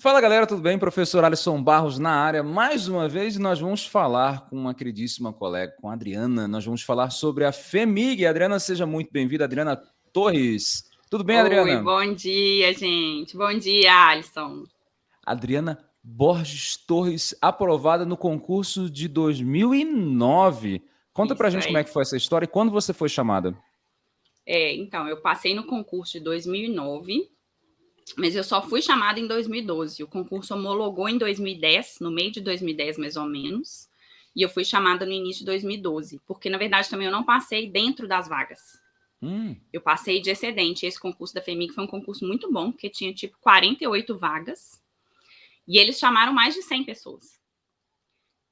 Fala galera, tudo bem? Professor Alisson Barros na área. Mais uma vez nós vamos falar com uma queridíssima colega, com a Adriana. Nós vamos falar sobre a FEMIG. Adriana, seja muito bem-vinda. Adriana Torres. Tudo bem, Adriana? Oi, bom dia, gente. Bom dia, Alisson. Adriana Borges Torres, aprovada no concurso de 2009. Conta Isso pra gente aí. como é que foi essa história e quando você foi chamada. É, então, eu passei no concurso de 2009 mas eu só fui chamada em 2012. O concurso homologou em 2010, no meio de 2010 mais ou menos, e eu fui chamada no início de 2012, porque na verdade também eu não passei dentro das vagas. Hum. Eu passei de excedente. Esse concurso da FEMIG foi um concurso muito bom, porque tinha tipo 48 vagas, e eles chamaram mais de 100 pessoas.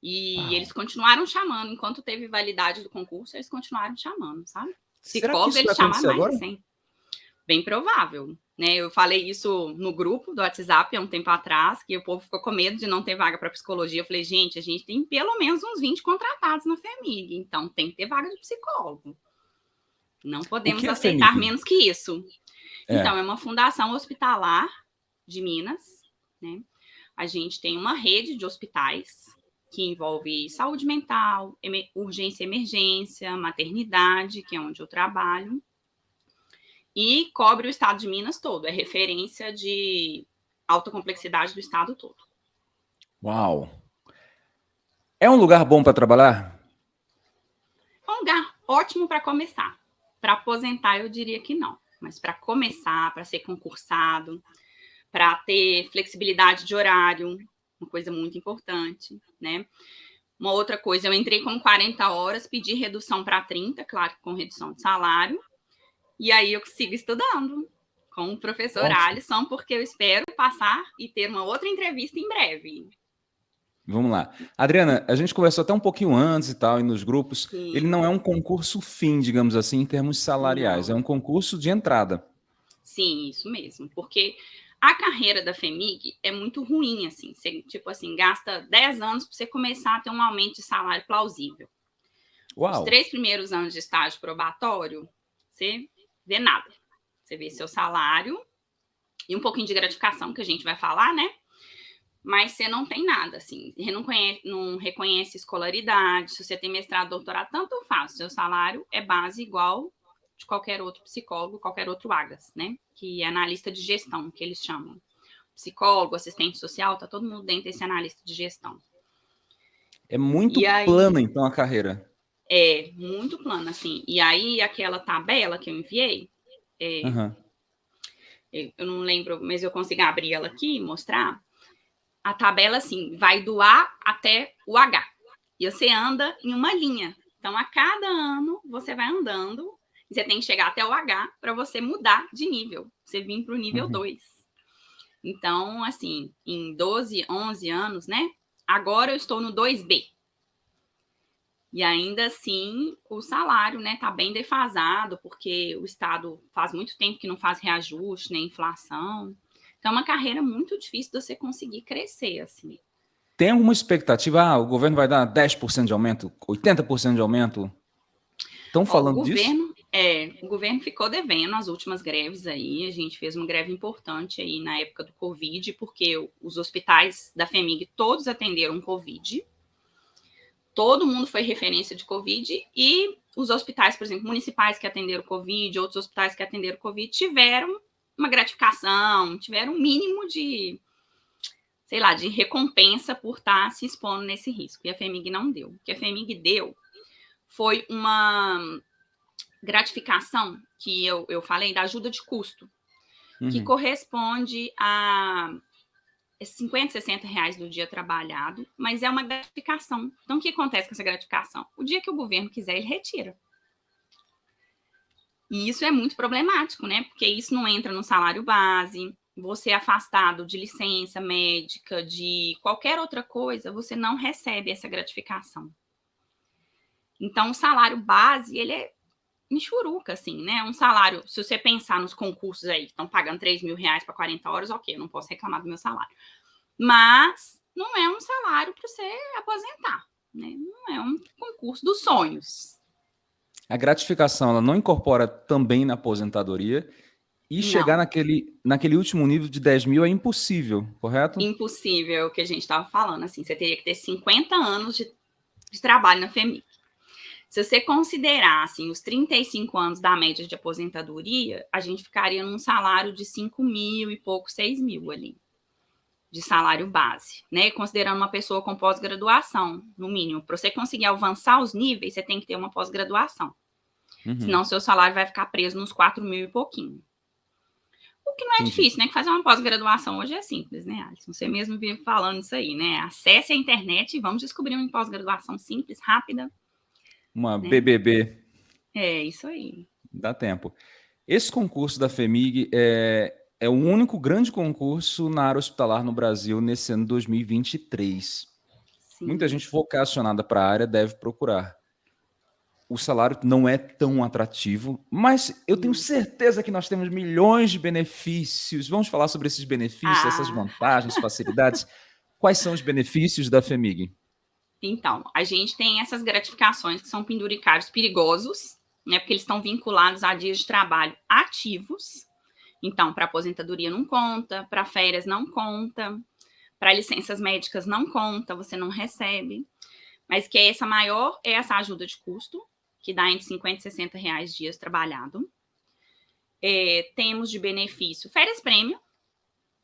E ah. eles continuaram chamando, enquanto teve validade do concurso, eles continuaram chamando, sabe? Psicólogo, eles chamaram mais de 100. Bem provável. Né, eu falei isso no grupo do WhatsApp há um tempo atrás, que o povo ficou com medo de não ter vaga para psicologia. Eu falei, gente, a gente tem pelo menos uns 20 contratados na FEMIG, então tem que ter vaga de psicólogo. Não podemos é aceitar menos que isso. É. Então, é uma fundação hospitalar de Minas, né? A gente tem uma rede de hospitais que envolve saúde mental, urgência e emergência, maternidade, que é onde eu trabalho, e cobre o estado de Minas todo, é referência de alta complexidade do estado todo. Uau! É um lugar bom para trabalhar? É um lugar ótimo para começar. Para aposentar, eu diria que não. Mas para começar, para ser concursado, para ter flexibilidade de horário, uma coisa muito importante, né? Uma outra coisa, eu entrei com 40 horas, pedi redução para 30, claro, com redução de salário, e aí eu sigo estudando com o professor Ótimo. Alisson, porque eu espero passar e ter uma outra entrevista em breve. Vamos lá. Adriana, a gente conversou até um pouquinho antes e tal, e nos grupos. Sim. Ele não é um concurso fim, digamos assim, em termos salariais. Não. É um concurso de entrada. Sim, isso mesmo. Porque a carreira da FEMIG é muito ruim, assim. Você, tipo assim, gasta 10 anos para você começar a ter um aumento de salário plausível. Uau. Os três primeiros anos de estágio probatório, você vê nada. Você vê seu salário e um pouquinho de gratificação, que a gente vai falar, né? Mas você não tem nada, assim. Você não, conhece, não reconhece escolaridade. Se você tem mestrado, doutorado, tanto faz. Seu salário é base igual de qualquer outro psicólogo, qualquer outro AGAS, né? Que é analista de gestão, que eles chamam. Psicólogo, assistente social, tá todo mundo dentro desse analista de gestão. É muito aí, plana, então, a carreira. É, muito plano, assim. E aí, aquela tabela que eu enviei, é, uhum. eu, não lembro, mas eu consigo abrir ela aqui e mostrar. A tabela, assim, vai do A até o H. E você anda em uma linha. Então, a cada ano, você vai andando, você tem que chegar até o H para você mudar de nível. Você vir para o nível uhum. 2. Então, assim, em 12, 11 anos, né? Agora eu estou no 2B. E ainda assim, o salário né, está bem defasado, porque o Estado faz muito tempo que não faz reajuste, nem né, inflação. Então, é uma carreira muito difícil de você conseguir crescer. assim. Tem alguma expectativa? Ah, o governo vai dar 10% de aumento, 80% de aumento? Estão falando o governo, disso? É, o governo ficou devendo as últimas greves aí. A gente fez uma greve importante aí na época do Covid, porque os hospitais da FEMIG todos atenderam Covid todo mundo foi referência de Covid e os hospitais, por exemplo, municipais que atenderam Covid, outros hospitais que atenderam Covid, tiveram uma gratificação, tiveram um mínimo de, sei lá, de recompensa por estar se expondo nesse risco. E a FEMIG não deu. O que a FEMIG deu foi uma gratificação que eu, eu falei da ajuda de custo, uhum. que corresponde a 50, é 60 reais do dia trabalhado, mas é uma gratificação. Então, o que acontece com essa gratificação? O dia que o governo quiser, ele retira. E isso é muito problemático, né? Porque isso não entra no salário base, você é afastado de licença médica, de qualquer outra coisa, você não recebe essa gratificação. Então, o salário base, ele é michuruca, assim, né? Um salário, se você pensar nos concursos aí, estão pagando 3 mil reais para 40 horas, ok, eu não posso reclamar do meu salário. Mas não é um salário para você aposentar, né? Não é um concurso dos sonhos. A gratificação, ela não incorpora também na aposentadoria E não. chegar naquele, naquele último nível de 10 mil é impossível, correto? Impossível, o que a gente estava falando. Assim, você teria que ter 50 anos de, de trabalho na FEMIC. Se você considerar assim, os 35 anos da média de aposentadoria, a gente ficaria num salário de 5 mil e pouco, 6 mil ali, de salário base, né? Considerando uma pessoa com pós-graduação, no mínimo. Para você conseguir avançar os níveis, você tem que ter uma pós-graduação. Uhum. Senão, seu salário vai ficar preso nos 4 mil e pouquinho. O que não é Entendi. difícil, né? Que fazer uma pós-graduação hoje é simples, né, Alisson? Você mesmo vive falando isso aí, né? Acesse a internet e vamos descobrir uma pós-graduação simples, rápida, uma né? BBB. É, isso aí. Dá tempo. Esse concurso da FEMIG é, é o único grande concurso na área hospitalar no Brasil nesse ano 2023. Sim. Muita gente vocacionada para a área deve procurar. O salário não é tão atrativo, mas eu tenho certeza que nós temos milhões de benefícios. Vamos falar sobre esses benefícios, ah. essas vantagens, facilidades. Quais são os benefícios da FEMIG? Então, a gente tem essas gratificações que são penduricários perigosos, né? Porque eles estão vinculados a dias de trabalho ativos. Então, para aposentadoria não conta, para férias não conta, para licenças médicas não conta, você não recebe. Mas que é essa maior é essa ajuda de custo, que dá entre 50 e 60 reais dias trabalhado. É, temos de benefício férias prêmio.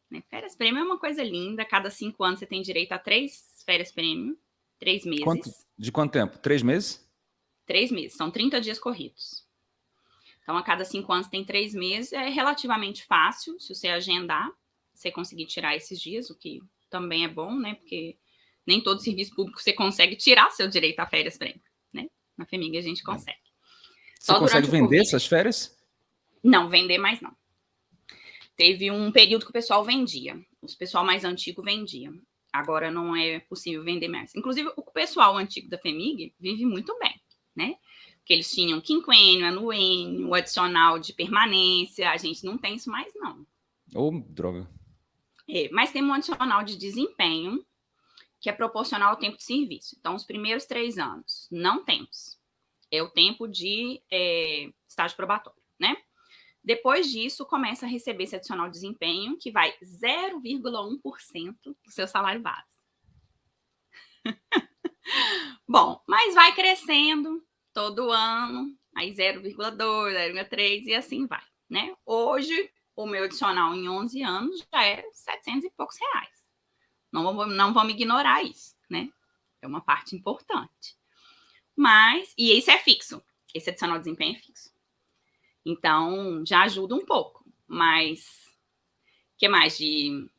Né? Férias prêmio é uma coisa linda, cada cinco anos você tem direito a três férias prêmio. Três meses. Quanto, de quanto tempo? Três meses? Três meses. São 30 dias corridos. Então, a cada cinco anos tem três meses. É relativamente fácil, se você agendar, você conseguir tirar esses dias, o que também é bom, né? Porque nem todo serviço público você consegue tirar seu direito a férias prêmio, né? Na FEMIG a gente consegue. Você Só consegue vender essas férias? Não, vender mais não. Teve um período que o pessoal vendia. O pessoal mais antigo vendia. Agora não é possível vender mais. Inclusive, o pessoal antigo da FEMIG vive muito bem, né? Porque eles tinham quinquênio, anuênio, adicional de permanência. A gente não tem isso mais, não. Ô, oh, droga. É, mas tem um adicional de desempenho que é proporcional ao tempo de serviço. Então, os primeiros três anos não temos. É o tempo de é, estágio probatório, né? Depois disso, começa a receber esse adicional de desempenho, que vai 0,1% do seu salário base. Bom, mas vai crescendo todo ano, aí 0,2, 0,3 e assim vai, né? Hoje, o meu adicional em 11 anos já é 700 e poucos reais. Não, não vamos ignorar isso, né? É uma parte importante. Mas, e isso é fixo. Esse adicional de desempenho é fixo. Então, já ajuda um pouco. Mas, o que mais de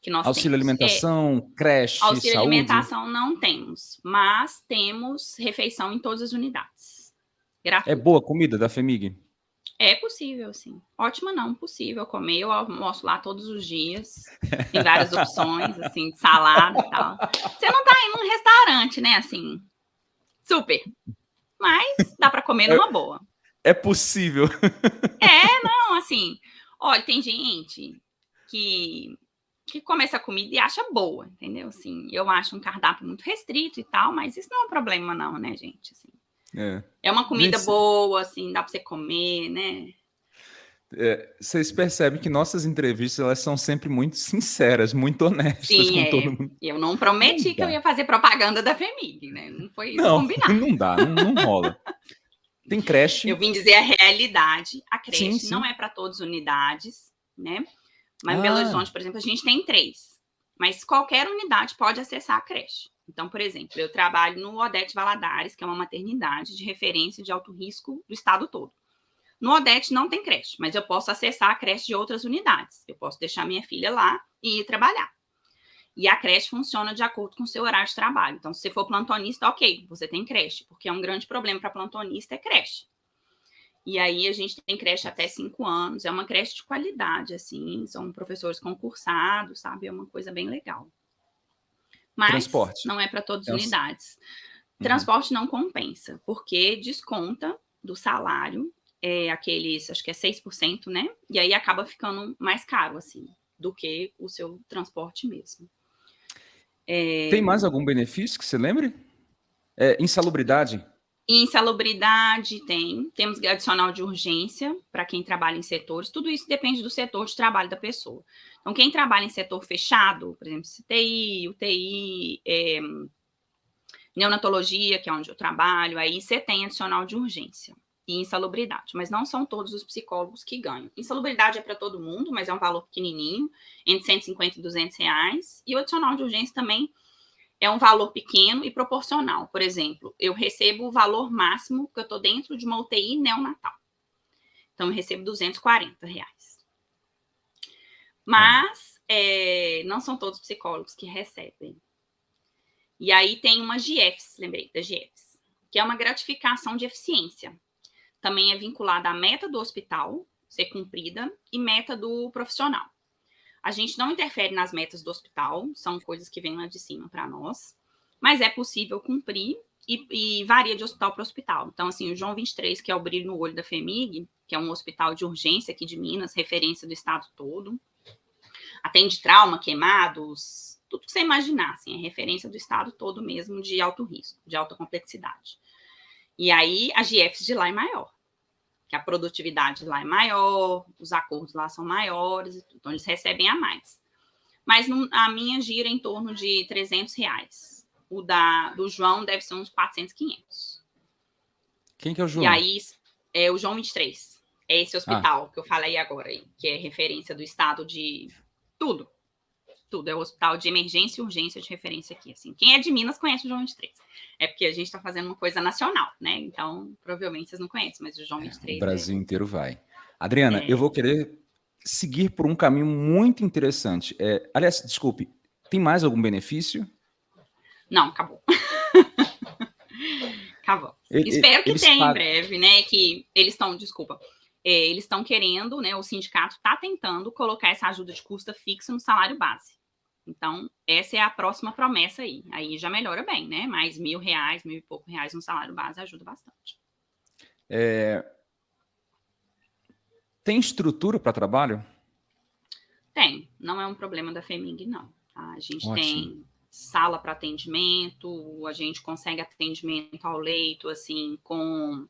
que nós Auxílio temos? alimentação, é, creche, Auxílio saúde. alimentação não temos, mas temos refeição em todas as unidades. Gratuito. É boa a comida da FEMIG? É possível, sim. Ótima não, possível comer. Eu almoço lá todos os dias. Tem várias opções, assim, de salada e tal. Você não tá indo num restaurante, né, assim, super. Mas dá para comer numa boa é possível. É, não, assim, olha, tem gente que que come essa comida e acha boa, entendeu? Assim, eu acho um cardápio muito restrito e tal, mas isso não é um problema não, né, gente? Assim, é. é uma comida Gente, boa, assim, dá para você comer, né? É, vocês percebem que nossas entrevistas elas são sempre muito sinceras, muito honestas Sim, com é. todo mundo. Eu não prometi não que eu ia fazer propaganda da FEMIG, né? Não foi isso não, combinado. Não dá, não, não rola. Tem creche. Eu vim dizer a realidade. A creche sim, sim. não é para todas as unidades, né? Mas ah. em Belo. Horizonte, por exemplo, a gente tem três. Mas qualquer unidade pode acessar a creche. Então, por exemplo, eu trabalho no Odete Valadares, que é uma maternidade de referência de alto risco do estado todo. No Odete não tem creche, mas eu posso acessar a creche de outras unidades. Eu posso deixar minha filha lá e ir trabalhar. E a creche funciona de acordo com o seu horário de trabalho. Então, se você for plantonista, ok, você tem creche, porque é um grande problema para plantonista é creche. E aí a gente tem creche até cinco anos, é uma creche de qualidade, assim, são professores concursados, sabe? É uma coisa bem legal. Mas Transporte. não é para todas as unidades. Uhum. Transporte não compensa, porque desconta do salário, é aqueles, acho que é 6%, né? E aí acaba ficando mais caro, assim, do que o seu transporte mesmo. É... Tem mais algum benefício que você lembre? É, insalubridade? Insalubridade tem, temos adicional de urgência para quem trabalha em setores, tudo isso depende do setor de trabalho da pessoa. Então, quem trabalha em setor fechado, por exemplo, CTI, UTI, é, neonatologia, que é onde eu trabalho, aí você tem adicional de urgência e insalubridade, mas não são todos os psicólogos que ganham. Insalubridade é para todo mundo, mas é um valor pequenininho, entre 150 e 200 reais, e o adicional de urgência também é um valor pequeno e proporcional. Por exemplo, eu recebo o valor máximo que eu estou dentro de uma UTI neonatal. Então, eu recebo 240 reais. Mas é, não são todos psicólogos que recebem. E aí tem uma GIEFS, lembrei da GIEFS, que é uma gratificação de eficiência. Também é vinculada à meta do hospital ser cumprida e meta do profissional. A gente não interfere nas metas do hospital, são coisas que vêm lá de cima para nós, mas é possível cumprir e, e, varia de hospital para hospital. Então, assim, o João 23, que é o brilho no olho da FEMIG, que é um hospital de urgência aqui de Minas, referência do estado todo, atende trauma, queimados, tudo que você imaginar, assim, é referência do estado todo mesmo de alto risco, de alta complexidade. E aí, a GFs de lá é maior que a produtividade lá é maior, os acordos lá são maiores, então eles recebem a mais. Mas a minha gira em torno de 300 reais. O da, do João deve ser uns 400, 500. Quem que é o João? E aí, é o João 23. É esse hospital ah. que eu falei agora, que é referência do estado de tudo tudo. É o hospital de emergência e urgência de referência aqui. Assim. Quem é de Minas conhece o João 23. É porque a gente está fazendo uma coisa nacional, né? Então, provavelmente vocês não conhecem, mas o João 23. É, o Brasil é... inteiro vai. Adriana, é... eu vou querer seguir por um caminho muito interessante. É, aliás, desculpe, tem mais algum benefício? Não, acabou. acabou. Ele, Espero que tenha pagam... em breve, né? Que eles estão, desculpa, é, eles estão querendo, né? O sindicato está tentando colocar essa ajuda de custa fixa no salário base. Então, essa é a próxima promessa aí. Aí já melhora bem, né? Mais mil reais, mil e pouco reais no salário base ajuda bastante. É... Tem estrutura para trabalho? Tem. Não é um problema da FEMIG, não. A gente Ótimo. tem sala para atendimento, a gente consegue atendimento ao leito, assim, com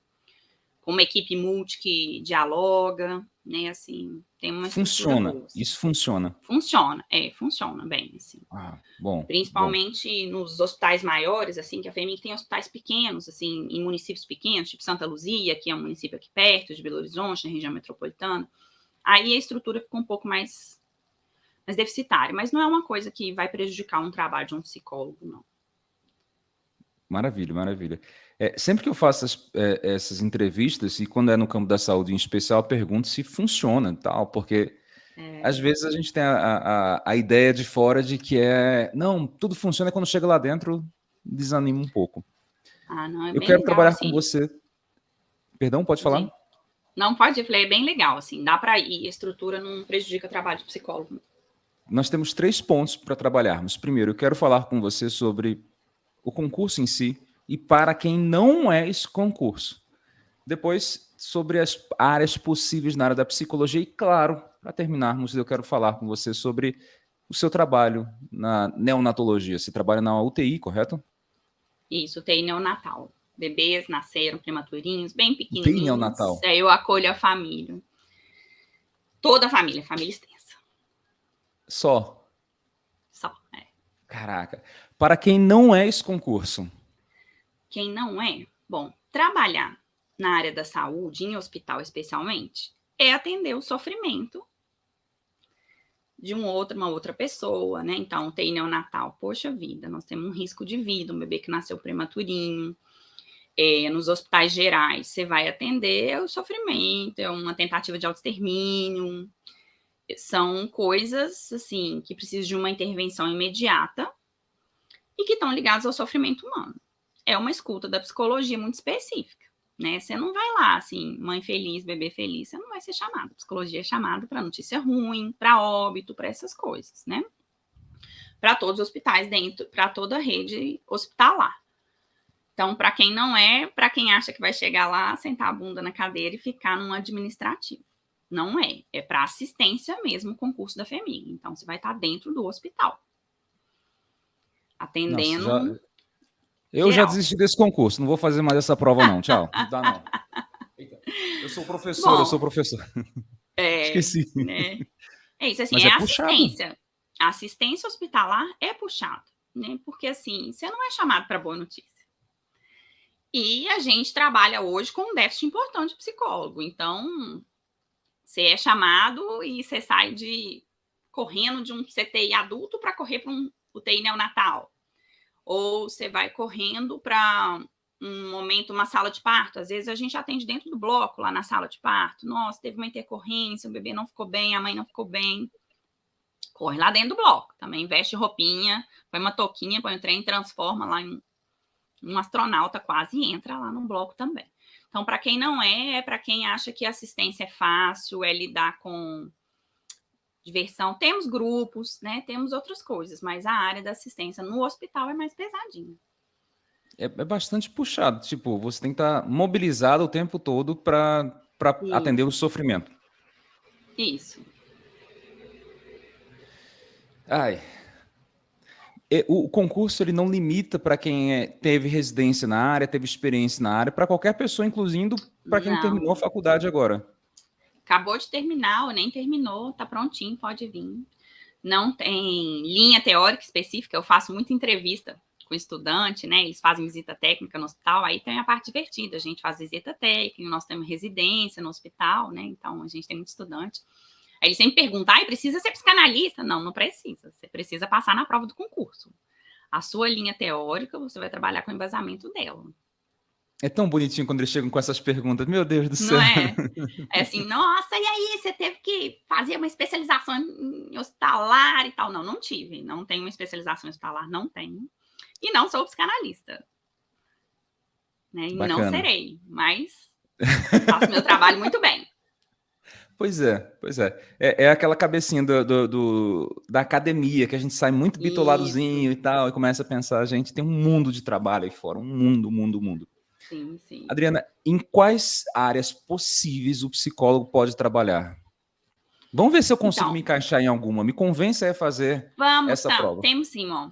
uma equipe multi que dialoga, né, assim, tem uma Funciona, assim. isso funciona. Funciona, é, funciona bem, assim. Ah, bom. Principalmente bom. nos hospitais maiores, assim, que a FEMIC tem hospitais pequenos, assim, em municípios pequenos, tipo Santa Luzia, que é um município aqui perto de Belo Horizonte, na região metropolitana, aí a estrutura fica um pouco mais, mais deficitária, mas não é uma coisa que vai prejudicar um trabalho de um psicólogo, não. Maravilha, maravilha. É, sempre que eu faço as, é, essas entrevistas, e quando é no campo da saúde em especial, pergunto se funciona tal, porque é. às vezes a gente tem a, a, a, ideia de fora de que é, não, tudo funciona quando chega lá dentro, desanima um pouco. Ah, não, é eu quero legal, trabalhar assim. com você. Perdão, pode falar? Sim. Não, pode, eu falei, é bem legal, assim, dá para ir, a estrutura não prejudica o trabalho de psicólogo. Nós temos três pontos para trabalharmos. Primeiro, eu quero falar com você sobre o concurso em si, e para quem não é esse concurso. Depois, sobre as áreas possíveis na área da psicologia, e claro, para terminarmos, eu quero falar com você sobre o seu trabalho na neonatologia. Você trabalha na UTI, correto? Isso, UTI neonatal. Bebês nasceram prematurinhos, bem pequenininhos. UTI neonatal. É, eu acolho a família. Toda a família, família extensa. Só? Só, é. Caraca. Para quem não é esse concurso, quem não é, bom, trabalhar na área da saúde, em hospital especialmente, é atender o sofrimento de um outro, uma outra pessoa, né? Então, tem neonatal, poxa vida, nós temos um risco de vida, um bebê que nasceu prematurinho. É, nos hospitais gerais, você vai atender o sofrimento, é uma tentativa de autoextermínio. São coisas, assim, que precisam de uma intervenção imediata e que estão ligadas ao sofrimento humano é uma escuta da psicologia muito específica, né? Você não vai lá, assim, mãe feliz, bebê feliz, você não vai ser chamado. Psicologia é chamada para notícia ruim, para óbito, para essas coisas, né? Para todos os hospitais dentro, para toda a rede hospitalar. Então, para quem não é, para quem acha que vai chegar lá, sentar a bunda na cadeira e ficar num administrativo. Não é, é para assistência mesmo o concurso da FEMIG. Então, você vai estar dentro do hospital. Atendendo. Nossa, Eu Geral. já desisti desse concurso, não vou fazer mais essa prova não, tchau. Não dá não. Eu sou professor, Bom, eu sou professor. É, Esqueci. Né? É isso, assim, Mas é, é assistência. assistência hospitalar é puxado, né? Porque assim, você não é chamado para boa notícia. E a gente trabalha hoje com um déficit importante de psicólogo. Então, você é chamado e você sai de correndo de um CTI adulto para correr para um UTI neonatal. Ou você vai correndo para um momento, uma sala de parto. Às vezes a gente atende dentro do bloco, lá na sala de parto. Nossa, teve uma intercorrência, o bebê não ficou bem, a mãe não ficou bem. Corre lá dentro do bloco. Também veste roupinha, põe uma touquinha, põe o trem, transforma lá em um astronauta quase entra lá no bloco também. Então, para quem não é, é para quem acha que assistência é fácil, é lidar com diversão. Temos grupos, né? Temos outras coisas, mas a área da assistência no hospital é mais pesadinha. É, é bastante puxado. Tipo, você tem que estar tá mobilizado o tempo todo para atender o sofrimento. Isso. Ai, o concurso ele não limita para quem é, teve residência na área, teve experiência na área, para qualquer pessoa, incluindo para quem não. terminou a faculdade agora. Acabou de terminar ou nem terminou, tá prontinho, pode vir. Não tem linha teórica específica, eu faço muita entrevista com estudante, né? Eles fazem visita técnica no hospital, aí tem a parte divertida, a gente faz visita técnica, nós temos residência no hospital, né? Então a gente tem muito estudante. Aí ele sempre pergunta, ah, precisa ser psicanalista? Não, não precisa. Você precisa passar na prova do concurso. A sua linha teórica, você vai trabalhar com o embasamento dela. É tão bonitinho quando eles chegam com essas perguntas. Meu Deus do céu. Não é? É assim, nossa, e aí, você teve que fazer uma especialização em hospitalar e tal. Não, não tive. Não tenho uma especialização em hospitalar, não tenho. E não sou psicanalista. Né? E não serei, mas faço meu trabalho muito bem. Pois é, pois é. É, é aquela cabecinha do, do, do, da academia, que a gente sai muito bitoladozinho Isso. e tal, e começa a pensar, a gente tem um mundo de trabalho aí fora, um mundo, mundo, mundo. Sim, sim. Adriana, em quais áreas possíveis o psicólogo pode trabalhar? Vamos ver se eu consigo então, me encaixar em alguma. Me convença a fazer vamos, essa tá, prova. Temos sim, ó.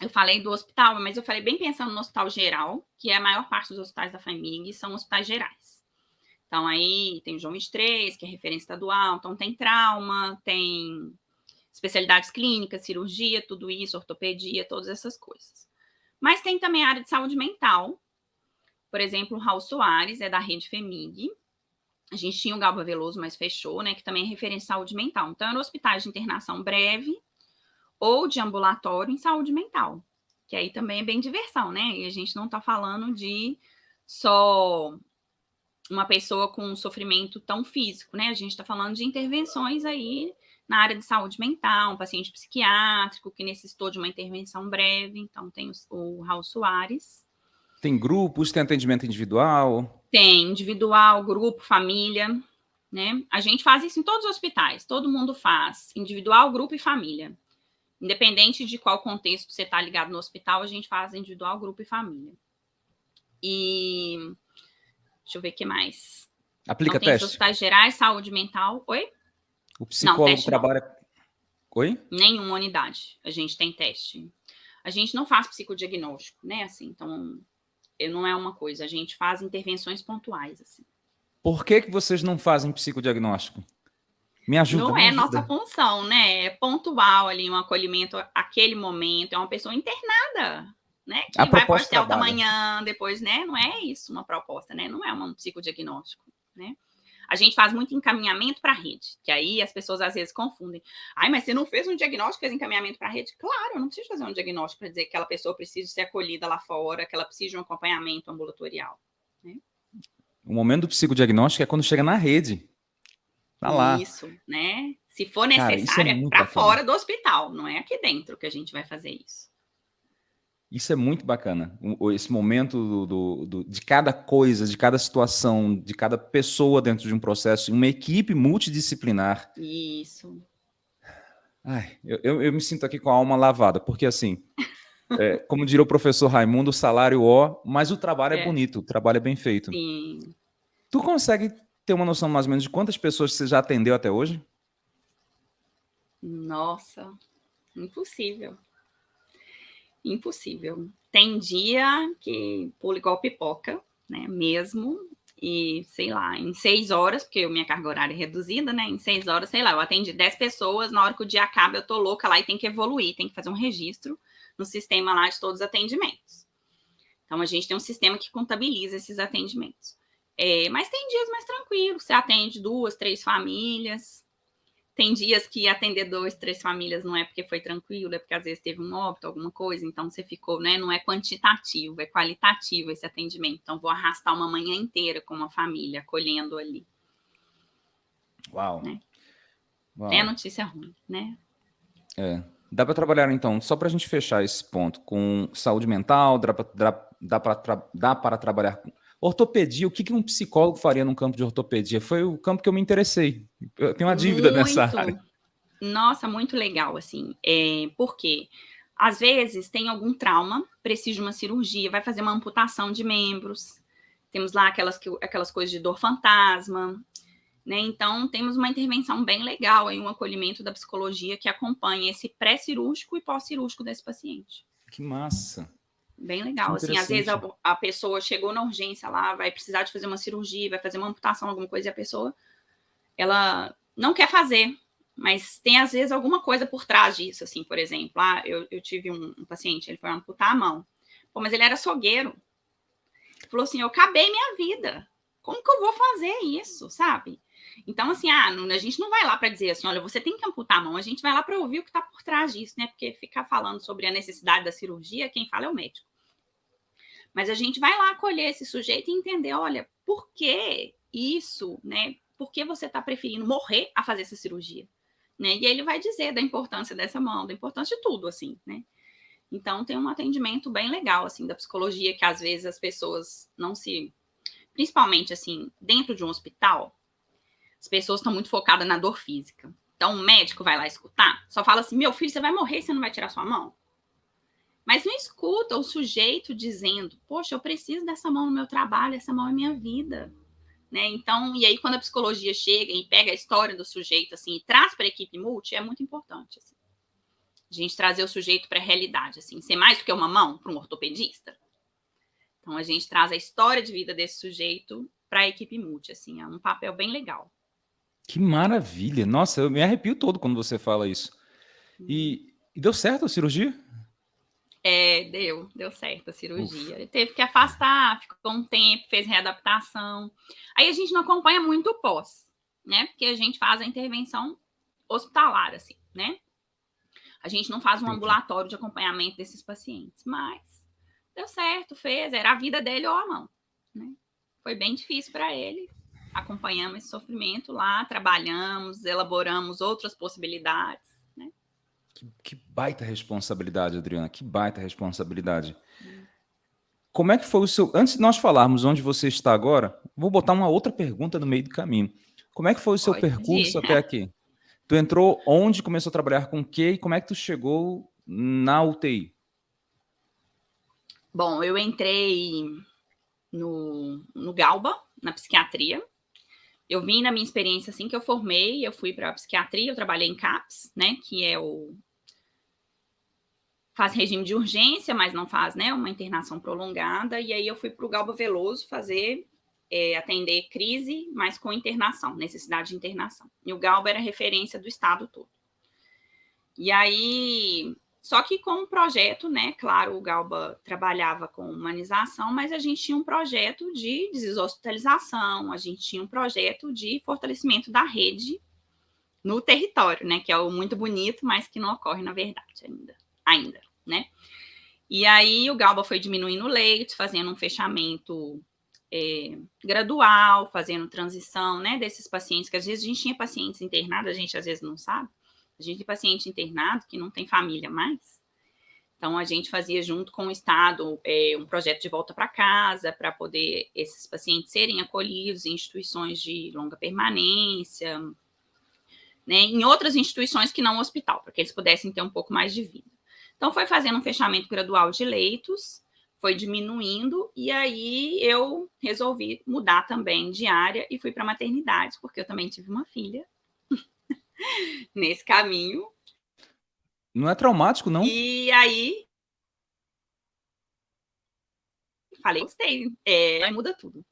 Eu falei do hospital, mas eu falei bem pensando no hospital geral, que é a maior parte dos hospitais da família, são hospitais gerais. Então, aí tem o João 23, que é referência estadual, então tem trauma, tem especialidades clínicas, cirurgia, tudo isso, ortopedia, todas essas coisas. Mas tem também a área de saúde mental. Por exemplo, o Raul Soares é da rede FEMIG. A gente tinha o Galba Veloso, mas fechou, né? Que também é referência em saúde mental. Então, era hospitais de internação breve ou de ambulatório em saúde mental. Que aí também é bem diversão, né? E a gente não está falando de só uma pessoa com um sofrimento tão físico, né? A gente está falando de intervenções aí na área de saúde mental, um paciente psiquiátrico que necessitou de uma intervenção breve, então tem o, Raul Soares. Tem grupos, tem atendimento individual? Tem, individual, grupo, família, né? A gente faz isso em todos os hospitais, todo mundo faz, individual, grupo e família. Independente de qual contexto você está ligado no hospital, a gente faz individual, grupo e família. E Deixa eu ver o que mais. Aplica teste. hospitais gerais, saúde mental. Oi? O psicólogo não, trabalha... Não. Oi? Nenhuma unidade. A gente tem teste. A gente não faz psicodiagnóstico, né? Assim, então, não é uma coisa. A gente faz intervenções pontuais, assim. Por que, que vocês não fazem psicodiagnóstico? Me ajuda. Não é nossa função, né? É pontual ali, um acolhimento aquele momento. É uma pessoa internada né? Que a vai para o hotel da manhã, depois, né? Não é isso uma proposta, né? Não é um psicodiagnóstico, né? A gente faz muito encaminhamento para a rede, que aí as pessoas às vezes confundem. Ai, mas você não fez um diagnóstico, fez encaminhamento para a rede? Claro, eu não preciso fazer um diagnóstico para dizer que aquela pessoa precisa ser acolhida lá fora, que ela precisa de um acompanhamento ambulatorial. Né? O momento do psicodiagnóstico é quando chega na rede. Tá lá. Isso, né? Se for necessário, é para fora do hospital, não é aqui dentro que a gente vai fazer isso. Isso é muito bacana, esse momento do, do, de cada coisa, de cada situação, de cada pessoa dentro de um processo, uma equipe multidisciplinar. Isso. Ai, eu, eu, eu me sinto aqui com a alma lavada, porque assim, é, como diria o professor Raimundo, o salário ó, mas o trabalho é. é bonito, o trabalho é bem feito. Sim. Tu consegue ter uma noção mais ou menos de quantas pessoas você já atendeu até hoje? Nossa, impossível impossível. tem dia que pulo igual pipoca, né? Mesmo. E, sei lá, em seis horas, porque minha carga horária é reduzida, né? Em seis horas, sei lá, eu atendi dez pessoas, na hora que o dia acaba, eu tô louca lá e tem que evoluir, tem que fazer um registro no sistema lá de todos os atendimentos. Então, a gente tem um sistema que contabiliza esses atendimentos. É, mas tem dias mais tranquilos, você atende duas, três famílias, tem dias que atender dois, três famílias não é porque foi tranquilo, é porque às vezes teve um óbito, alguma coisa, então você ficou, né? Não é quantitativo, é qualitativo esse atendimento. Então, vou arrastar uma manhã inteira com uma família, acolhendo ali. Uau. Né? Uau. É notícia ruim, né? É. Dá para trabalhar, então, só para a gente fechar esse ponto, com saúde mental, dá para dá dá para trabalhar com Ortopedia, o que, que um psicólogo faria num campo de ortopedia? Foi o campo que eu me interessei. Eu tenho uma dívida muito, nessa área. Nossa, muito legal, assim. É, por quê? Às vezes tem algum trauma, precisa de uma cirurgia, vai fazer uma amputação de membros. Temos lá aquelas, aquelas coisas de dor fantasma. Né? Então, temos uma intervenção bem legal em um acolhimento da psicologia que acompanha esse pré-cirúrgico e pós-cirúrgico desse paciente. Que massa! Bem legal. Assim, às vezes a, a, pessoa chegou na urgência lá, vai precisar de fazer uma cirurgia, vai fazer uma amputação, alguma coisa, e a pessoa ela não quer fazer, mas tem às vezes alguma coisa por trás disso, assim, por exemplo, ah, eu, eu tive um, um paciente, ele foi amputar a mão, Pô, mas ele era açougueiro. Ele falou assim: eu acabei minha vida. Como que eu vou fazer isso, sabe? Então, assim, ah, não, a gente não vai lá para dizer assim, olha, você tem que amputar a mão, a gente vai lá para ouvir o que está por trás disso, né? Porque ficar falando sobre a necessidade da cirurgia, quem fala é o médico. Mas a gente vai lá acolher esse sujeito e entender, olha, por que isso, né? Por que você está preferindo morrer a fazer essa cirurgia? Né? E ele vai dizer da importância dessa mão, da importância de tudo, assim, né? Então, tem um atendimento bem legal, assim, da psicologia, que às vezes as pessoas não se... Principalmente, assim, dentro de um hospital, as pessoas estão muito focadas na dor física. Então, o médico vai lá escutar, só fala assim, meu filho, você vai morrer, você não vai tirar sua mão? Mas não escuta o sujeito dizendo, poxa, eu preciso dessa mão no meu trabalho, essa mão é minha vida. Né? Então, e aí quando a psicologia chega e pega a história do sujeito assim e traz para a equipe multi, é muito importante. Assim. A gente trazer o sujeito para a realidade, assim, ser mais do que uma mão para um ortopedista. Então, a gente traz a história de vida desse sujeito para a equipe multi, assim, é um papel bem legal. Que maravilha! Nossa, eu me arrepio todo quando você fala isso. E, e deu certo a cirurgia? É, deu, deu certo a cirurgia. Ele teve que afastar, ficou um tempo, fez readaptação. Aí a gente não acompanha muito o pós, né? Porque a gente faz a intervenção hospitalar, assim, né? A gente não faz um ambulatório de acompanhamento desses pacientes, mas deu certo, fez, era a vida dele ou a mão, né? Foi bem difícil para ele. Acompanhamos esse sofrimento lá, trabalhamos, elaboramos outras possibilidades que, que baita responsabilidade, Adriana, que baita responsabilidade. Como é que foi o seu... Antes de nós falarmos onde você está agora, vou botar uma outra pergunta no meio do caminho. Como é que foi o seu Pode percurso ir. até aqui? Tu entrou onde, começou a trabalhar com o quê e como é que tu chegou na UTI? Bom, eu entrei no, no Galba, na psiquiatria. Eu vim na minha experiência assim que eu formei, eu fui para psiquiatria, eu trabalhei em CAPS, né, que é o faz regime de urgência, mas não faz né, uma internação prolongada. E aí eu fui para o Galba Veloso fazer, é, atender crise, mas com internação, necessidade de internação. E o Galba era referência do estado todo. E aí, só que com um projeto, né? Claro, o Galba trabalhava com humanização, mas a gente tinha um projeto de deshospitalização, a gente tinha um projeto de fortalecimento da rede no território, né? Que é o muito bonito, mas que não ocorre na verdade ainda. ainda né? E aí o Galba foi diminuindo o leite, fazendo um fechamento é, gradual, fazendo transição, né, desses pacientes, que às vezes a gente tinha pacientes internados, a gente às vezes não sabe, a gente tem paciente internado que não tem família mais, então a gente fazia junto com o Estado é, um projeto de volta para casa, para poder esses pacientes serem acolhidos em instituições de longa permanência, né, em outras instituições que não o hospital, para que eles pudessem ter um pouco mais de vida. Então, foi fazendo um fechamento gradual de leitos, foi diminuindo, e aí eu resolvi mudar também de área e fui para maternidade, porque eu também tive uma filha nesse caminho. Não é traumático, não? E aí. falei, gostei. É, aí muda tudo.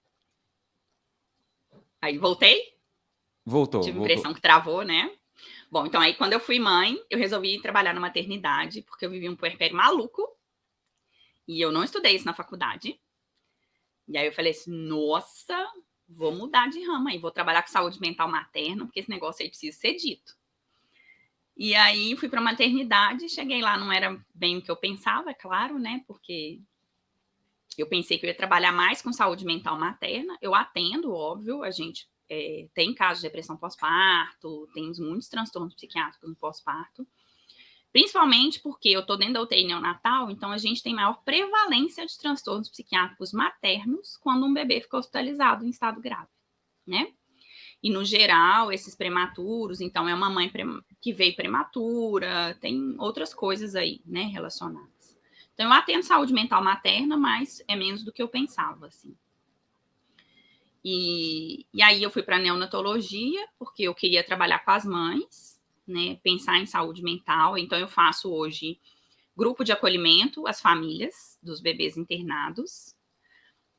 Aí voltei. Voltou. Tive a impressão que travou, né? Bom, então aí quando eu fui mãe, eu resolvi trabalhar na maternidade, porque eu vivi um puerpério maluco. E eu não estudei isso na faculdade. E aí eu falei assim, nossa, vou mudar de rama aí, vou trabalhar com saúde mental materna, porque esse negócio aí precisa ser dito. E aí fui para a maternidade, cheguei lá, não era bem o que eu pensava, é claro, né? Porque eu pensei que eu ia trabalhar mais com saúde mental materna. Eu atendo, óbvio, a gente é, tem casos de depressão pós-parto, temos muitos transtornos psiquiátricos no pós-parto. Principalmente porque eu estou dentro da UTI neonatal, então a gente tem maior prevalência de transtornos psiquiátricos maternos quando um bebê fica hospitalizado em estado grave, né? E no geral, esses prematuros, então é uma mãe que veio prematura, tem outras coisas aí, né, relacionadas. Então eu atendo saúde mental materna, mas é menos do que eu pensava, assim. E, e aí eu fui para neonatologia, porque eu queria trabalhar com as mães, né, pensar em saúde mental. Então, eu faço hoje grupo de acolhimento às famílias dos bebês internados.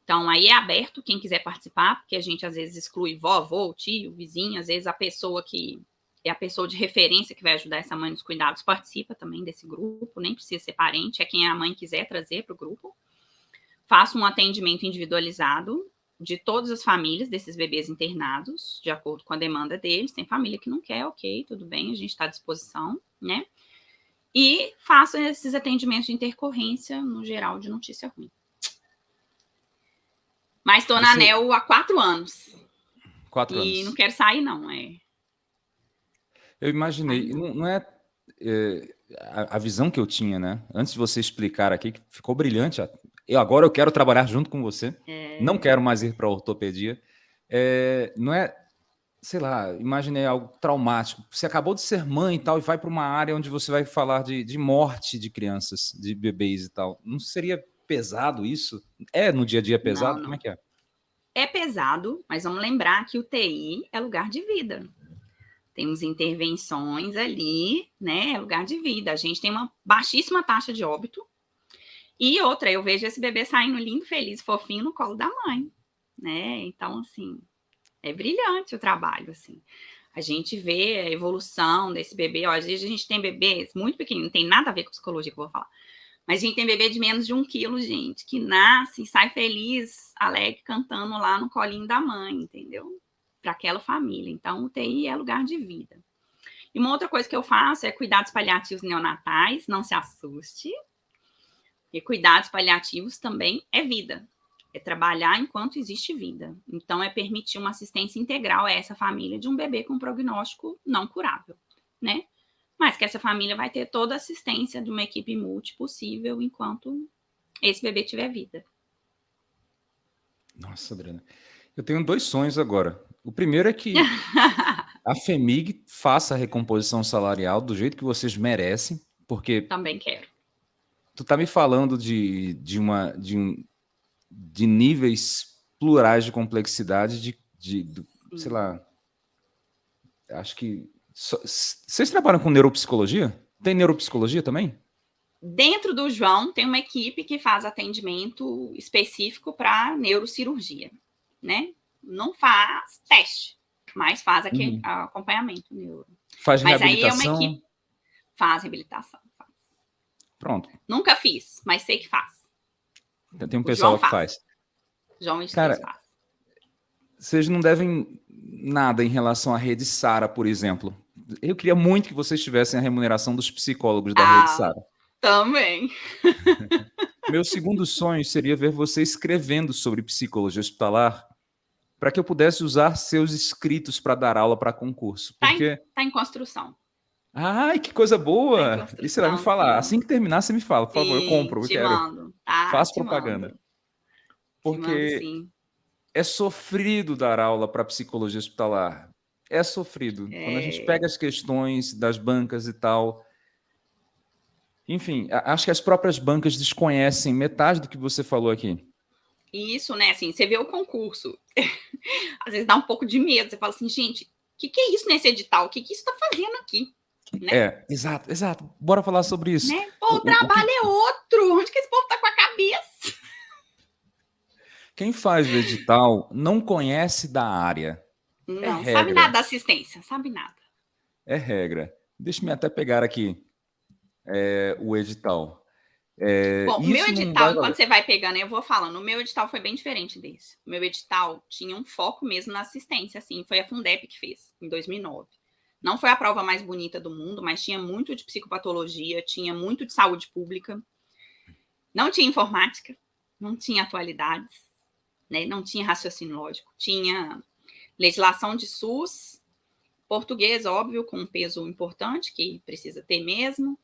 Então, aí é aberto quem quiser participar, porque a gente às vezes exclui vovô, tio, vizinho, às vezes a pessoa que é a pessoa de referência que vai ajudar essa mãe nos cuidados participa também desse grupo, nem precisa ser parente, é quem a mãe quiser trazer para o grupo. Faço um atendimento individualizado de todas as famílias desses bebês internados, de acordo com a demanda deles. Tem família que não quer, ok, tudo bem, a gente está à disposição, né? E faço esses atendimentos de intercorrência, no geral, de notícia ruim. Mas estou na ANEL há quatro anos. Quatro e anos. E não quero sair, não. É... Eu imaginei, não, não é, é a, a, visão que eu tinha, né? Antes de você explicar aqui, que ficou brilhante eu agora eu quero trabalhar junto com você. É... Não quero mais ir para ortopedia. É, não é, sei lá, imaginei algo traumático. Você acabou de ser mãe e tal, e vai para uma área onde você vai falar de, de morte de crianças, de bebês e tal. Não seria pesado isso? É no dia a dia pesado? Não, não. Como é que é? É pesado, mas vamos lembrar que o TI é lugar de vida. Temos intervenções ali, né? É lugar de vida. A gente tem uma baixíssima taxa de óbito, e outra, eu vejo esse bebê saindo lindo, feliz, fofinho no colo da mãe, né? Então, assim, é brilhante o trabalho, assim. A gente vê a evolução desse bebê. Ó, às vezes a gente tem bebês muito pequeninos, não tem nada a ver com psicologia que eu vou falar. Mas a gente tem bebê de menos de um quilo, gente, que nasce e sai feliz, alegre, cantando lá no colinho da mãe, entendeu? Para aquela família. Então, o TI é lugar de vida. E uma outra coisa que eu faço é cuidados paliativos neonatais, não se assuste, e cuidados paliativos também é vida, é trabalhar enquanto existe vida. Então, é permitir uma assistência integral a essa família de um bebê com prognóstico não curável, né? Mas que essa família vai ter toda a assistência de uma equipe multi possível enquanto esse bebê tiver vida. Nossa, Adriana. Eu tenho dois sonhos agora. O primeiro é que a FEMIG faça a recomposição salarial do jeito que vocês merecem, porque... Também quero tu tá me falando de, de, uma, de, um, de níveis plurais de complexidade, de, de, de sei lá, acho que... So, vocês trabalham com neuropsicologia? Tem neuropsicologia também? Dentro do João, tem uma equipe que faz atendimento específico para neurocirurgia, né? Não faz teste, mas faz aqui uhum. acompanhamento neuro. Faz mas reabilitação? Mas aí é uma equipe... Faz reabilitação. Pronto. Nunca fiz, mas sei que faz. Tem um pessoal que faz. João e Cara, faz. Vocês não devem nada em relação à rede Sara, por exemplo. Eu queria muito que vocês tivessem a remuneração dos psicólogos da ah, rede Sara. Também. Meu segundo sonho seria ver você escrevendo sobre psicologia hospitalar para que eu pudesse usar seus escritos para dar aula para concurso. Porque... Está em, tá em construção. Ai, que coisa boa! E você vai me falar. Assim que terminar, você me fala, por sim, favor, eu compro, eu quero. Mando. Tá, Faço propaganda. Mando. Porque mando, é sofrido dar aula para psicologia hospitalar. É sofrido. É... Quando a gente é. pega as questões das bancas e tal. Enfim, acho que as próprias bancas desconhecem metade do que você falou aqui. Isso, né? Assim, você vê o concurso. Às vezes dá um pouco de medo. Você fala assim, gente, o que, que é isso nesse edital? O que, que isso está fazendo aqui? Né? É, exato, exato. Bora falar sobre isso. Né? Pô, o, trabalho o é outro. Onde que esse povo tá com a cabeça? Quem faz o edital não conhece da área. É não, é sabe nada da assistência, sabe nada. É regra. Deixa-me até pegar aqui é, o edital. É, Bom, o meu edital, quando você vai pegando, eu vou falando, o meu edital foi bem diferente desse. O meu edital tinha um foco mesmo na assistência, assim, foi a Fundep que fez, em 2009. Não foi a prova mais bonita do mundo, mas tinha muito de psicopatologia, tinha muito de saúde pública, não tinha informática, não tinha atualidades, né? não tinha raciocínio lógico, tinha legislação de SUS, português, óbvio, com um peso importante, que precisa ter mesmo,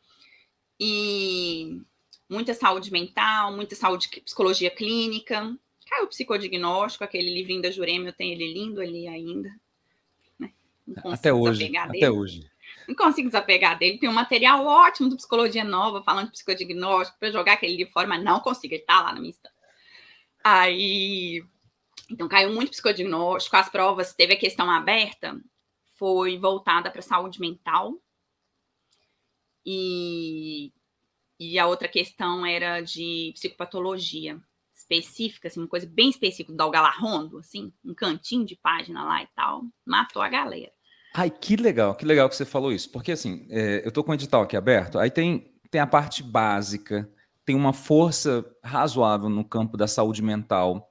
e muita saúde mental, muita saúde, psicologia clínica, caiu o psicodiagnóstico, aquele livrinho da Jurema, eu tenho ele lindo ali ainda. Até hoje, até hoje. Não consigo desapegar dele. Tem um material ótimo do Psicologia Nova, falando de psicodiagnóstico, para jogar aquele livro fora, mas não consigo, ele está lá na minha estante. Aí, então caiu muito psicodiagnóstico, as provas, teve a questão aberta, foi voltada para saúde mental, e, e a outra questão era de psicopatologia específica, assim, uma coisa bem específica do Algalarrondo, assim, um cantinho de página lá e tal, matou a galera. Ai, que legal, que legal que você falou isso, porque assim, é, eu tô com o edital aqui aberto, aí tem, tem a parte básica, tem uma força razoável no campo da saúde mental.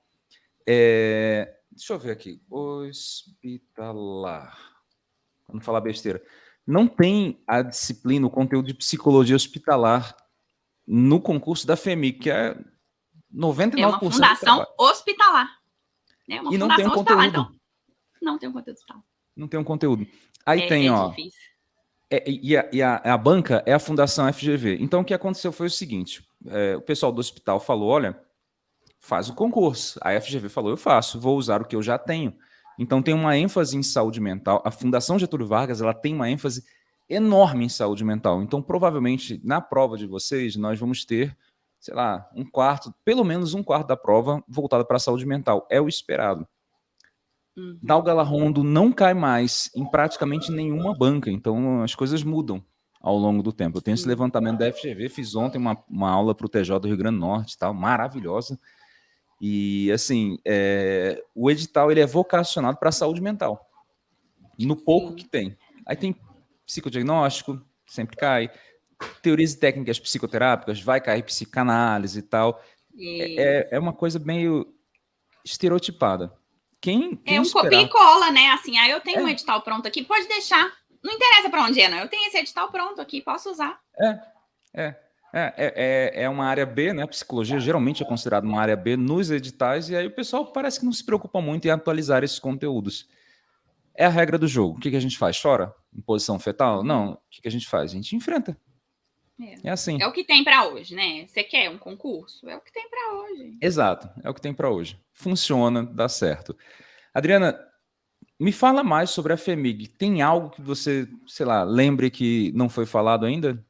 É, deixa eu ver aqui, hospitalar, não falar besteira não tem a disciplina, o conteúdo de psicologia hospitalar no concurso da FEMI, que é 99%. É uma fundação hospitalar. É uma e não tem um conteúdo. Então, não tem um conteúdo hospitalar. Não tem um conteúdo. Aí é, tem, é ó. É, e, a, e a, a, banca é a Fundação FGV. Então, o que aconteceu foi o seguinte: é, o pessoal do hospital falou: olha, faz o concurso. A FGV falou: eu faço, vou usar o que eu já tenho. Então tem uma ênfase em saúde mental. A Fundação Getúlio Vargas ela tem uma ênfase enorme em saúde mental. Então provavelmente na prova de vocês nós vamos ter, sei lá, um quarto, pelo menos um quarto da prova voltada para a saúde mental. É o esperado. Uhum. Dalgalarrondo não cai mais em praticamente nenhuma banca, então as coisas mudam ao longo do tempo. Eu tenho esse levantamento da FGV, fiz ontem uma, uma aula para o TJ do Rio Grande do Norte, tal, maravilhosa. E, assim, é, o edital ele é vocacionado para a saúde mental, no pouco que tem. Aí tem psicodiagnóstico, sempre cai, teorias e técnicas psicoterápicas, vai cair psicanálise e tal. E... É, é uma coisa meio estereotipada. Quem, quem é um esperar... copia e cola, né? Assim, aí eu tenho é. um edital pronto aqui, pode deixar. Não interessa para onde é, não. Eu tenho esse edital pronto aqui, posso usar. É, é. É, é, é, é uma área B, né? A psicologia geralmente é considerada uma área B nos editais, e aí o pessoal parece que não se preocupa muito em atualizar esses conteúdos. É a regra do jogo. O que, que a gente faz? Chora? Em posição fetal? Não. O que, que a gente faz? A gente enfrenta. É, é assim. É o que tem para hoje, né? Você quer um concurso? É o que tem para hoje. Exato, é o que tem para hoje. Funciona, dá certo. Adriana, me fala mais sobre a FEMIG. Tem algo que você, sei lá, lembre que não foi falado ainda?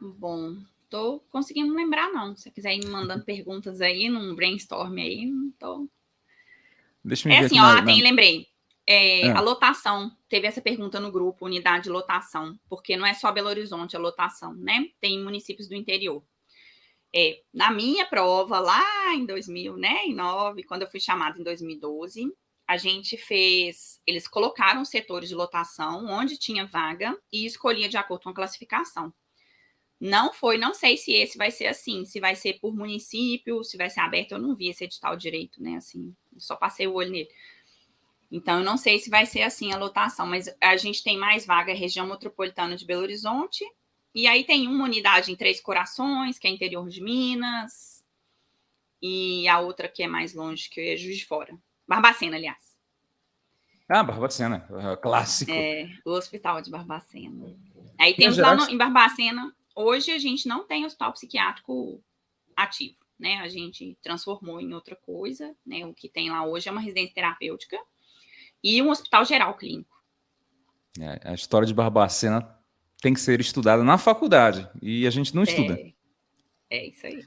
Bom, tô conseguindo lembrar, não. Se você quiser ir me mandando perguntas aí, num brainstorm aí, não tô. Deixa eu é assim, ó, na... tem, lembrei. É, ah. A lotação, teve essa pergunta no grupo, unidade de lotação, porque não é só Belo Horizonte a lotação, né? Tem municípios do interior. É, na minha prova, lá em 2009, né, quando eu fui chamada em 2012, a gente fez, eles colocaram setores de lotação onde tinha vaga e escolhia de acordo com a classificação. Não foi, não sei se esse vai ser assim, se vai ser por município, se vai ser aberto, eu não vi esse edital direito, né? Assim, só passei o olho nele. Então, eu não sei se vai ser assim a lotação, mas a gente tem mais vaga região metropolitana de Belo Horizonte, e aí tem uma unidade em Três Corações, que é interior de Minas, e a outra que é mais longe, que é Juiz de Fora. Barbacena, aliás. Ah, Barbacena, clássico. É, o hospital de Barbacena. Aí temos lá no, em Barbacena Hoje a gente não tem hospital psiquiátrico ativo, né? A gente transformou em outra coisa, né? O que tem lá hoje é uma residência terapêutica e um hospital geral clínico. É, a história de Barbacena tem que ser estudada na faculdade e a gente não estuda. É, é isso aí.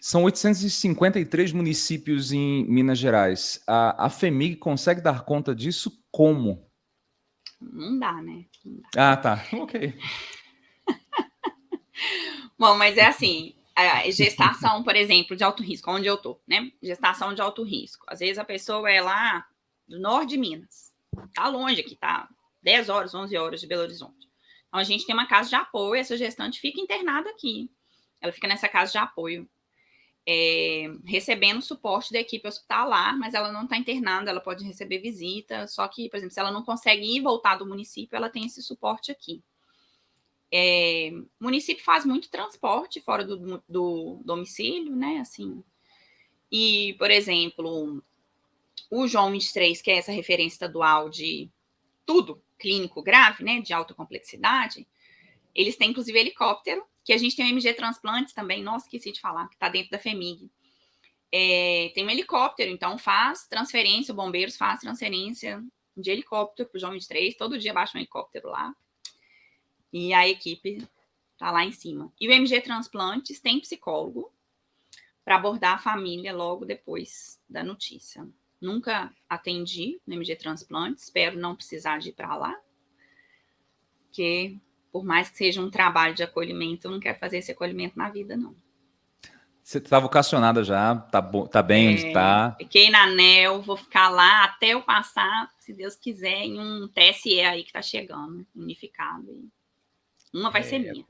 São 853 municípios em Minas Gerais. A, a FEMIG consegue dar conta disso como? Não dá, né? Não dá. Ah, tá. Ok. Bom, mas é assim, gestação, por exemplo, de alto risco, onde eu tô, né? Gestação de alto risco. Às vezes a pessoa é lá do norte de Minas, tá longe aqui, tá 10 horas, 11 horas de Belo Horizonte. Então a gente tem uma casa de apoio, essa gestante fica internada aqui. Ela fica nessa casa de apoio, é, recebendo suporte da equipe hospitalar, mas ela não está internada, ela pode receber visita, só que, por exemplo, se ela não consegue ir voltar do município, ela tem esse suporte aqui. É, o município faz muito transporte fora do, do domicílio, né? Assim. E, por exemplo, o João 23, que é essa referência estadual de tudo clínico grave, né? De alta complexidade, eles têm, inclusive, helicóptero, que a gente tem o MG Transplantes também, nossa, esqueci de falar, que está dentro da FEMIG. É, tem um helicóptero, então faz transferência, bombeiros faz transferência de helicóptero para o João 23, todo dia baixa um helicóptero lá, e a equipe está lá em cima. E o MG Transplantes tem psicólogo para abordar a família logo depois da notícia. Nunca atendi no MG Transplantes, espero não precisar de ir para lá, porque por mais que seja um trabalho de acolhimento, eu não quero fazer esse acolhimento na vida, não. Você está vocacionada já, tá, tá bem é, onde está. Fiquei na ANEL, vou ficar lá até eu passar, se Deus quiser, em um TSE aí que está chegando, unificado. Uma vai é, ser minha.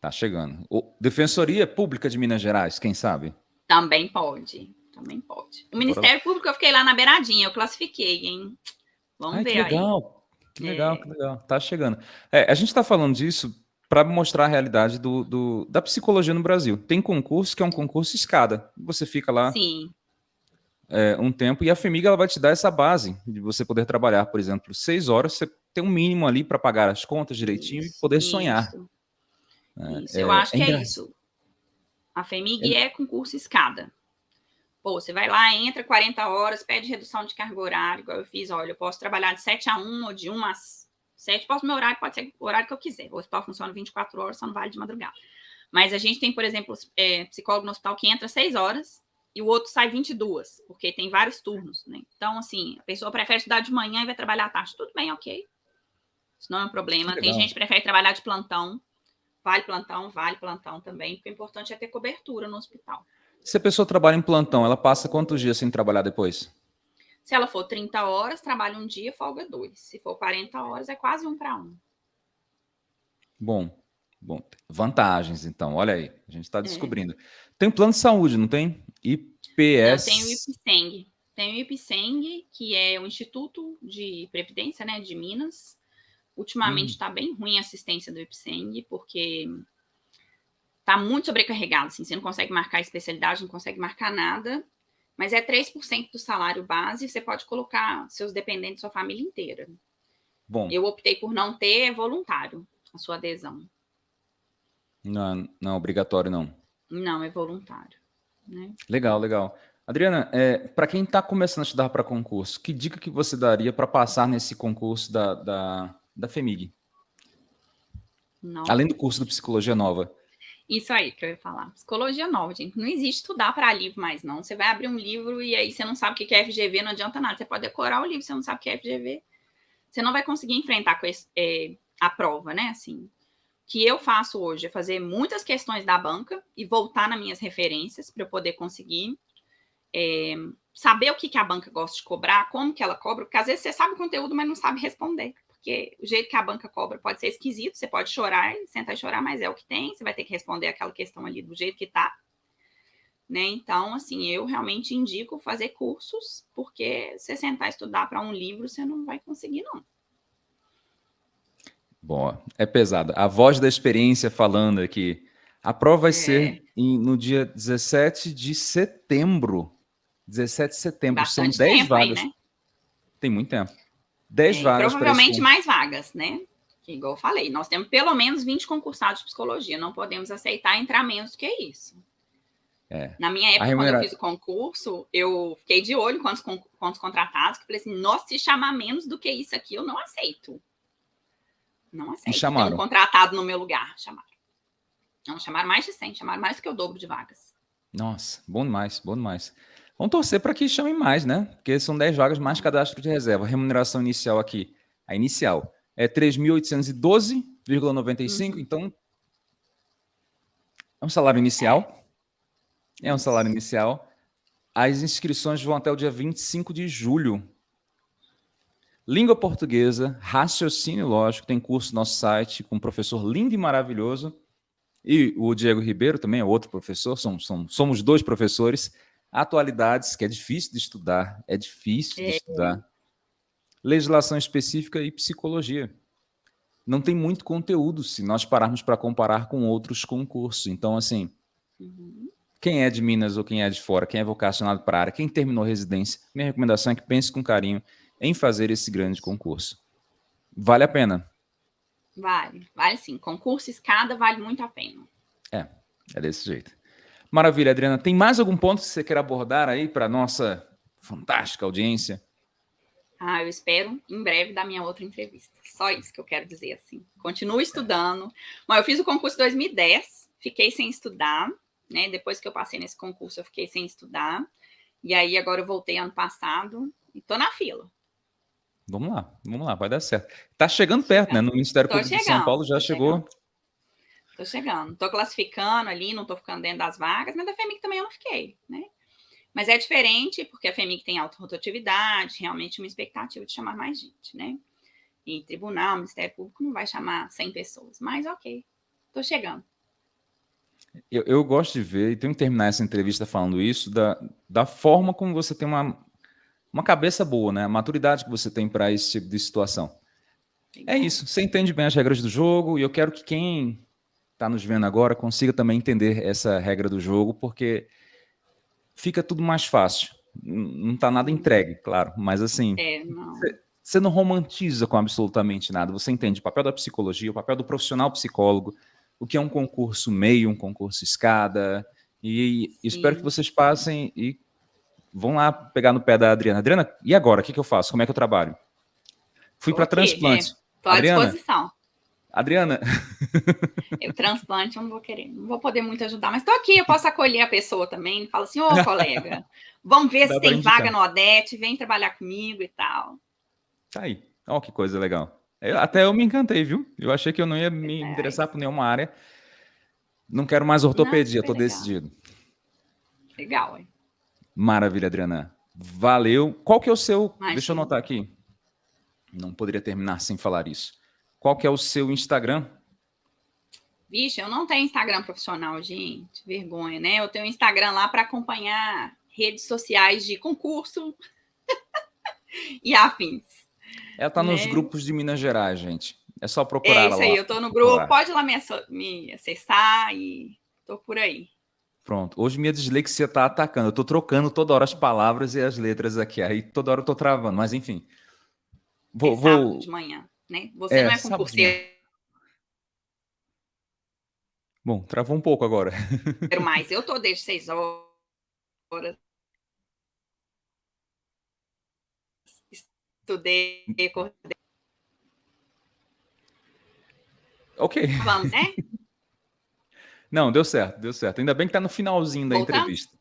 Tá chegando. O Defensoria Pública de Minas Gerais, quem sabe? Também pode. Também pode. O Ministério. Público eu fiquei lá na beiradinha, eu classifiquei, hein? Vamos Ai, ver que legal. Aí. Que legal, é. que legal. Tá chegando. É, a gente está falando disso para mostrar a realidade do, do, da psicologia no Brasil. Tem concurso que é um concurso escada. Você fica lá é, um tempo e a FEMIG ela vai te dar essa base de você poder trabalhar, por exemplo, seis horas, você tem um mínimo ali para pagar as contas direitinho isso, e poder isso, sonhar. É, isso, eu é, acho que é isso. A FEMIG é, é concurso escada. Pô, você vai lá, entra 40 horas, pede redução de carga horária, igual eu fiz, olha, eu posso trabalhar de 7 a 1 ou de 1 às 7, posso, meu horário pode ser o horário que eu quiser. O hospital funciona 24 horas, só não vale de madrugada. Mas a gente tem, por exemplo, é, psicólogo no hospital que entra 6 horas e o outro sai 22, porque tem vários turnos, né? Então, assim, a pessoa prefere estudar de manhã e vai trabalhar à tarde. Tudo bem, ok. Isso não é um problema. Tem gente que prefere trabalhar de plantão. Vale plantão, vale plantão também, porque o importante é ter cobertura no hospital. Se a pessoa trabalha em plantão, ela passa quantos dias sem trabalhar depois? Se ela for 30 horas, trabalha um dia, folga dois. Se for 40 horas, é quase um para um. Bom, bom. Vantagens, então. Olha aí, a gente está é. descobrindo. É. Tem plano de saúde, não tem? IPS. Tem o IPSENG. Tem o IPSENG, que é o Instituto de Previdência né, de Minas, Ultimamente está hum. bem ruim a assistência do IPSENG, porque está muito sobrecarregado. Assim, você não consegue marcar especialidade, não consegue marcar nada, mas é 3% do salário base, você pode colocar seus dependentes, sua família inteira. Bom. Eu optei por não ter voluntário a sua adesão. Não, não é obrigatório, não. Não, é voluntário. Né? Legal, legal. Adriana, é, para quem está começando a estudar para concurso, que dica que você daria para passar nesse concurso da, da, da FEMIG. Não. Além do curso de Psicologia Nova. Isso aí que eu ia falar. Psicologia nova, gente. Não existe estudar para livro mais, não. Você vai abrir um livro e aí você não sabe o que é FGV, não adianta nada. Você pode decorar o livro, você não sabe o que é FGV. Você não vai conseguir enfrentar esse, é, a prova, né? Assim, o que eu faço hoje é fazer muitas questões da banca e voltar nas minhas referências para eu poder conseguir é, saber o que, que a banca gosta de cobrar, como que ela cobra, porque às vezes você sabe o conteúdo, mas não sabe responder porque o jeito que a banca cobra pode ser esquisito, você pode chorar, sentar e chorar, mas é o que tem, você vai ter que responder aquela questão ali do jeito que tá. Né? Então, assim, eu realmente indico fazer cursos, porque você sentar e estudar para um livro, você não vai conseguir, não. Bom, é pesado. A voz da experiência falando aqui. A prova vai é. ser em, no dia 17 de setembro. 17 de setembro. Bastante São 10 vagas. Aí, né? Tem muito tempo. 10 é, vagas. Provavelmente mais vagas, né? Que, igual eu falei, nós temos pelo menos 20 concursados de psicologia, não podemos aceitar entrar menos do que isso. É. Na minha época, remunera... quando eu fiz o concurso, eu fiquei de olho com os, com os contratados, que falei assim, nossa, se chamar menos do que isso aqui, eu não aceito. Não aceito. Me chamaram. um contratado no meu lugar, chamaram. Não, chamaram mais de 100, chamaram mais do que o dobro de vagas. Nossa, bom demais, bom demais. Vamos torcer para que chamem mais, né? Porque são 10 vagas mais cadastro de reserva. Remuneração inicial aqui, a inicial, é 3.812,95, uhum. então É um salário inicial? É um salário inicial. As inscrições vão até o dia 25 de julho. Língua portuguesa, raciocínio lógico, tem curso no nosso site com um professor lindo e maravilhoso. E o Diego Ribeiro também é outro professor, somos, somos, somos dois professores. Atualidades, que é difícil de estudar, é difícil de é. estudar. Legislação específica e psicologia. Não tem muito conteúdo se nós pararmos para comparar com outros concursos. Então, assim, uhum. quem é de Minas ou quem é de fora, quem é vocacionado para a área, quem terminou residência, minha recomendação é que pense com carinho em fazer esse grande concurso. Vale a pena. Vale, vale sim. Concurso escada vale muito a pena. É, é desse jeito. Maravilha, Adriana. Tem mais algum ponto que você quer abordar aí para nossa fantástica audiência? Ah, eu espero em breve dar minha outra entrevista. Só isso que eu quero dizer assim. Continuo estudando. Mas eu fiz o concurso em 2010, fiquei sem estudar, né? Depois que eu passei nesse concurso, eu fiquei sem estudar. E aí agora eu voltei ano passado e tô na fila. Vamos lá, vamos lá, vai dar certo. Tá chegando perto, né? No Ministério Público chegando, de São Paulo já chegou. Chegando. Tô chegando. Tô classificando ali, não tô ficando dentro das vagas, mas da FEMIC também eu não fiquei, né? Mas é diferente, porque a FEMIC tem alta rotatividade, realmente uma expectativa de chamar mais gente, né? E tribunal, Ministério Público não vai chamar 100 pessoas, mas ok, tô chegando. Eu, eu, gosto de ver, e tenho que terminar essa entrevista falando isso, da, da forma como você tem uma, uma cabeça boa, né? A maturidade que você tem para esse tipo de situação. É isso, você entende bem as regras do jogo e eu quero que quem está nos vendo agora consiga também entender essa regra do jogo, porque fica tudo mais fácil. Não está nada entregue, claro, mas assim, é, não. Você, não romantiza com absolutamente nada, você entende o papel da psicologia, o papel do profissional psicólogo, o que é um concurso meio, um concurso escada, e Sim. espero que vocês passem e vão lá pegar no pé da Adriana. Adriana, e agora? O que, que eu faço? Como é que eu trabalho? Fui para transplante. Estou à Adriana, disposição. Adriana. Eu transplante, eu não vou querer, não vou poder muito ajudar, mas estou aqui, eu posso acolher a pessoa também. Falo assim, ô colega, vamos ver se tem vaga no Odete, vem trabalhar comigo e tal. Tá aí. Olha que coisa legal. Eu, até eu me encantei, viu? Eu achei que eu não ia me é. interessar por nenhuma área. Não quero mais ortopedia, estou decidido. Legal, hein? Maravilha, Adriana. Valeu. Qual que é o seu... Imagina. Deixa eu anotar aqui. Não poderia terminar sem falar isso. Qual que é o seu Instagram? Vixe, eu não tenho Instagram profissional, gente. Vergonha, né? Eu tenho Instagram lá para acompanhar redes sociais de concurso e afins. Ela tá né? nos grupos de Minas Gerais, gente. É só procurar é isso lá. aí, eu tô no grupo. Pode lá me, me acessar e tô por aí. Pronto. Hoje minha dislexia está atacando. Eu estou trocando toda hora as palavras e as letras aqui. Aí toda hora eu estou travando. Mas enfim. Vou, é vou... de manhã, né? Você é, não é concurseiro. Bom, travou um pouco agora. Mas eu estou desde seis horas. Estudei, acordei. Ok. Vamos, né? Não, deu certo, deu certo. Ainda bem que está no finalzinho da entrevista.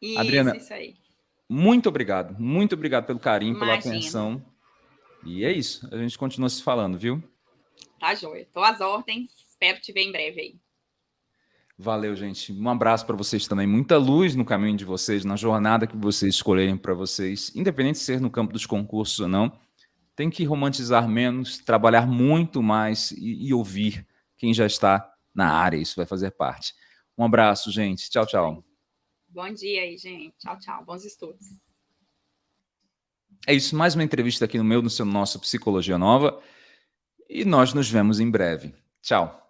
Isso, Adriana, isso aí. muito obrigado. Muito obrigado pelo carinho, Imagina. pela atenção. E é isso. A gente continua se falando, viu? Tá joia. Estou às ordens. Espero te ver em breve aí. Valeu, gente. Um abraço para vocês também. Muita luz no caminho de vocês, na jornada que vocês escolherem para vocês, independente de ser no campo dos concursos ou não. Tem que romantizar menos, trabalhar muito mais e, e ouvir quem já está na área, isso vai fazer parte. Um abraço, gente. Tchau, tchau. Bom dia aí, gente. Tchau, tchau. Bons estudos. É isso, mais uma entrevista aqui no meu, no seu nosso Psicologia Nova. E nós nos vemos em breve. Tchau.